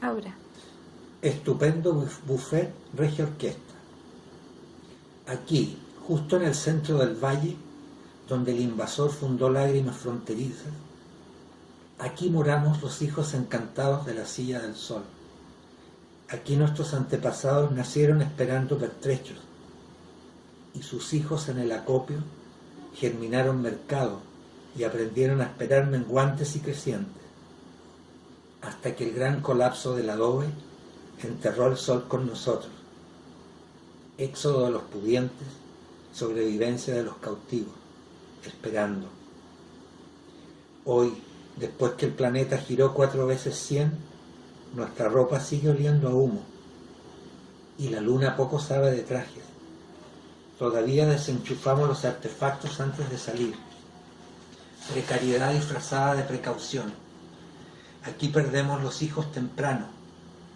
Ahora. Estupendo buffet regia orquesta. Aquí, justo en el centro del valle, donde el invasor fundó lágrimas fronterizas, aquí moramos los hijos encantados de la silla del sol. Aquí nuestros antepasados nacieron esperando pertrechos, y sus hijos en el acopio germinaron mercado y aprendieron a esperar menguantes y crecientes, hasta que el gran colapso del adobe enterró el sol con nosotros. Éxodo de los pudientes, sobrevivencia de los cautivos, esperando. Hoy, después que el planeta giró cuatro veces cien, nuestra ropa sigue oliendo a humo, y la luna poco sabe de trajes. Todavía desenchufamos los artefactos antes de salir. Precariedad disfrazada de precaución. Aquí perdemos los hijos temprano.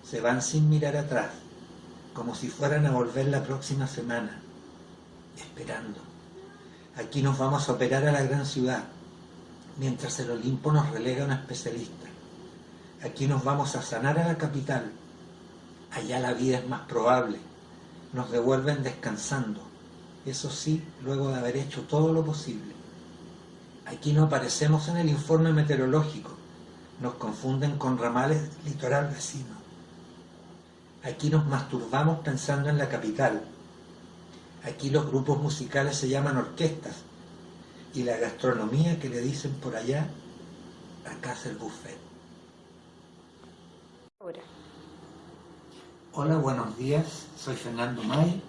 Se van sin mirar atrás, como si fueran a volver la próxima semana, esperando. Aquí nos vamos a operar a la gran ciudad, mientras el Olimpo nos relega a un especialista. Aquí nos vamos a sanar a la capital. Allá la vida es más probable. Nos devuelven descansando eso sí, luego de haber hecho todo lo posible. Aquí no aparecemos en el informe meteorológico, nos confunden con ramales litoral vecino. Aquí nos masturbamos pensando en la capital. Aquí los grupos musicales se llaman orquestas y la gastronomía que le dicen por allá, acá es el buffet. Hola, buenos días, soy Fernando May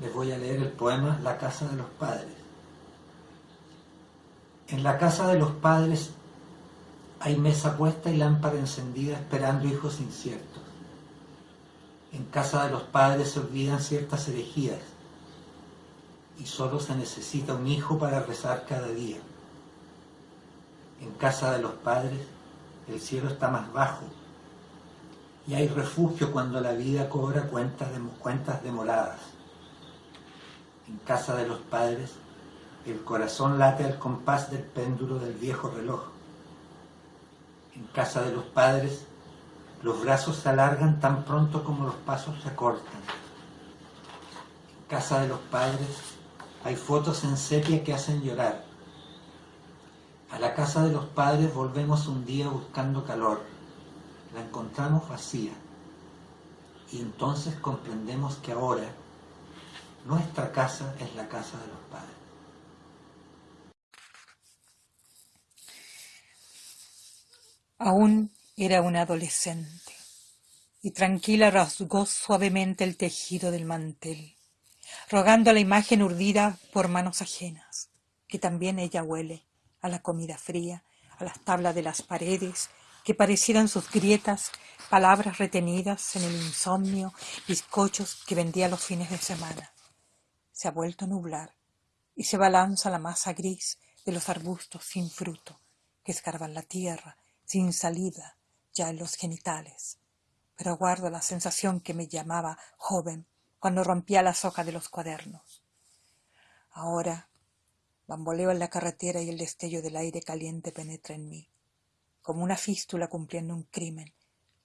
les voy a leer el poema La casa de los padres. En la casa de los padres hay mesa puesta y lámpara encendida esperando hijos inciertos. En casa de los padres se olvidan ciertas herejías y solo se necesita un hijo para rezar cada día. En casa de los padres el cielo está más bajo y hay refugio cuando la vida cobra cuentas, de, demoradas en casa de los padres, el corazón late al compás del péndulo del viejo reloj. En casa de los padres, los brazos se alargan tan pronto como los pasos se acortan. En casa de los padres hay fotos en sepia que hacen llorar. A la casa de los padres volvemos un día buscando calor. La encontramos vacía. Y entonces comprendemos que ahora, nuestra casa es la casa de los padres. Aún era una adolescente. Y tranquila rasgó suavemente el tejido del mantel, rogando a la imagen urdida por manos ajenas, que también ella huele a la comida fría, a las tablas de las paredes, que parecieran sus grietas, palabras retenidas en el insomnio, bizcochos que vendía los fines de semana. Se ha vuelto a nublar y se balanza la masa gris de los arbustos sin fruto que escarban la tierra sin salida ya en los genitales. Pero guardo la sensación que me llamaba joven cuando rompía las hojas de los cuadernos. Ahora bamboleo en la carretera y el destello del aire caliente penetra en mí, como una fístula cumpliendo un crimen,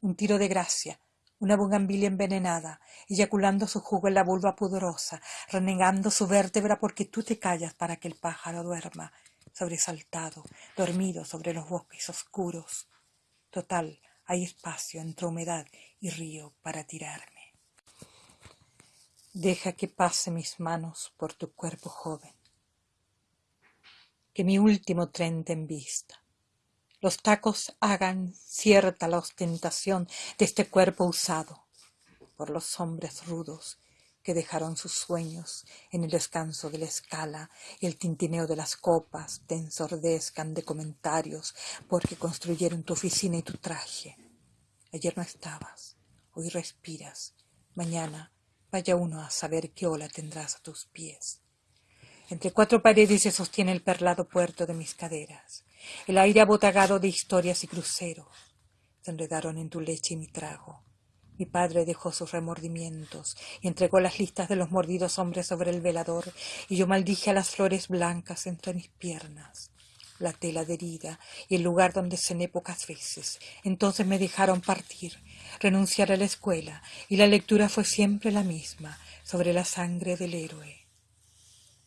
un tiro de gracia una bugambilia envenenada, eyaculando su jugo en la vulva pudorosa, renegando su vértebra porque tú te callas para que el pájaro duerma, sobresaltado, dormido sobre los bosques oscuros. Total, hay espacio entre humedad y río para tirarme. Deja que pase mis manos por tu cuerpo joven, que mi último tren te vista los tacos hagan cierta la ostentación de este cuerpo usado por los hombres rudos que dejaron sus sueños en el descanso de la escala y el tintineo de las copas te ensordezcan de comentarios porque construyeron tu oficina y tu traje. Ayer no estabas, hoy respiras, mañana vaya uno a saber qué ola tendrás a tus pies. Entre cuatro paredes se sostiene el perlado puerto de mis caderas. El aire abotagado de historias y cruceros se enredaron en tu leche y mi trago. Mi padre dejó sus remordimientos y entregó las listas de los mordidos hombres sobre el velador, y yo maldije a las flores blancas entre mis piernas. la tela de herida y el lugar donde cené pocas veces. Entonces me dejaron partir, renunciar a la escuela, y la lectura fue siempre la misma, sobre la sangre del héroe.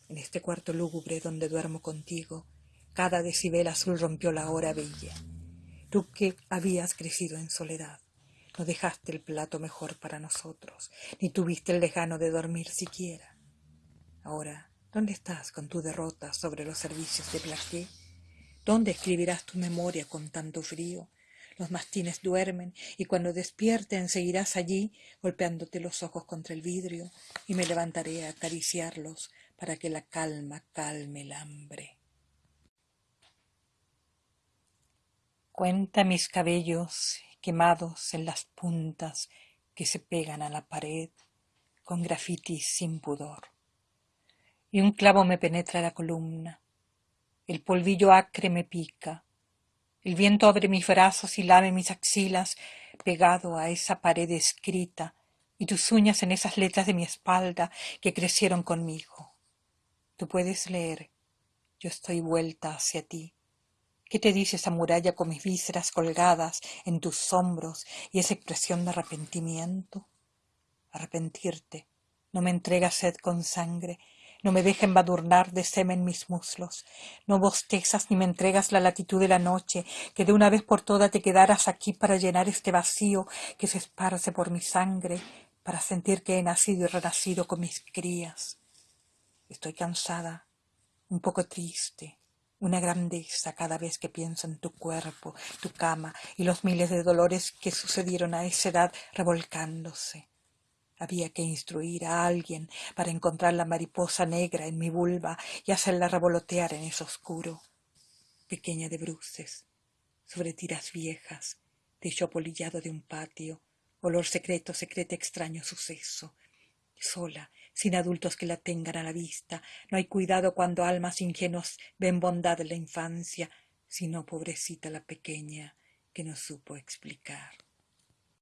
En este cuarto lúgubre donde duermo contigo, cada decibel azul rompió la hora bella. Tú que habías crecido en soledad, no dejaste el plato mejor para nosotros, ni tuviste el lejano de dormir siquiera. Ahora, ¿dónde estás con tu derrota sobre los servicios de Plaqué? ¿Dónde escribirás tu memoria con tanto frío? Los mastines duermen y cuando despierten seguirás allí golpeándote los ojos contra el vidrio y me levantaré a acariciarlos para que la calma calme el hambre. Cuenta mis cabellos quemados en las puntas que se pegan a la pared con grafitis sin pudor. Y un clavo me penetra la columna el polvillo acre me pica. El viento abre mis brazos y lame mis axilas pegado a esa pared escrita y tus uñas en esas letras de mi espalda que crecieron conmigo. Tú puedes leer. Yo estoy vuelta hacia ti. ¿Qué te dice esa muralla con mis vísceras colgadas en tus hombros y esa expresión de arrepentimiento? Arrepentirte. No me entregas sed con sangre, no me deja embadurnar de semen mis muslos. No bostezas ni me entregas la latitud de la noche, que de una vez por todas te quedaras aquí para llenar este vacío que se esparce por mi sangre, para sentir que he nacido y renacido con mis crías. Estoy cansada, un poco triste, una grandeza cada vez que pienso en tu cuerpo, tu cama y los miles de dolores que sucedieron a esa edad revolcándose. Había que instruir a alguien para encontrar la mariposa negra en mi vulva y hacerla revolotear en ese oscuro. Pequeña de bruces, sobre tiras viejas, techo apolillado de un patio, olor secreto, secreto extraño suceso. Sola, sin adultos que la tengan a la vista, no hay cuidado cuando almas ingenuas ven bondad en la infancia, sino pobrecita la pequeña que no supo explicar.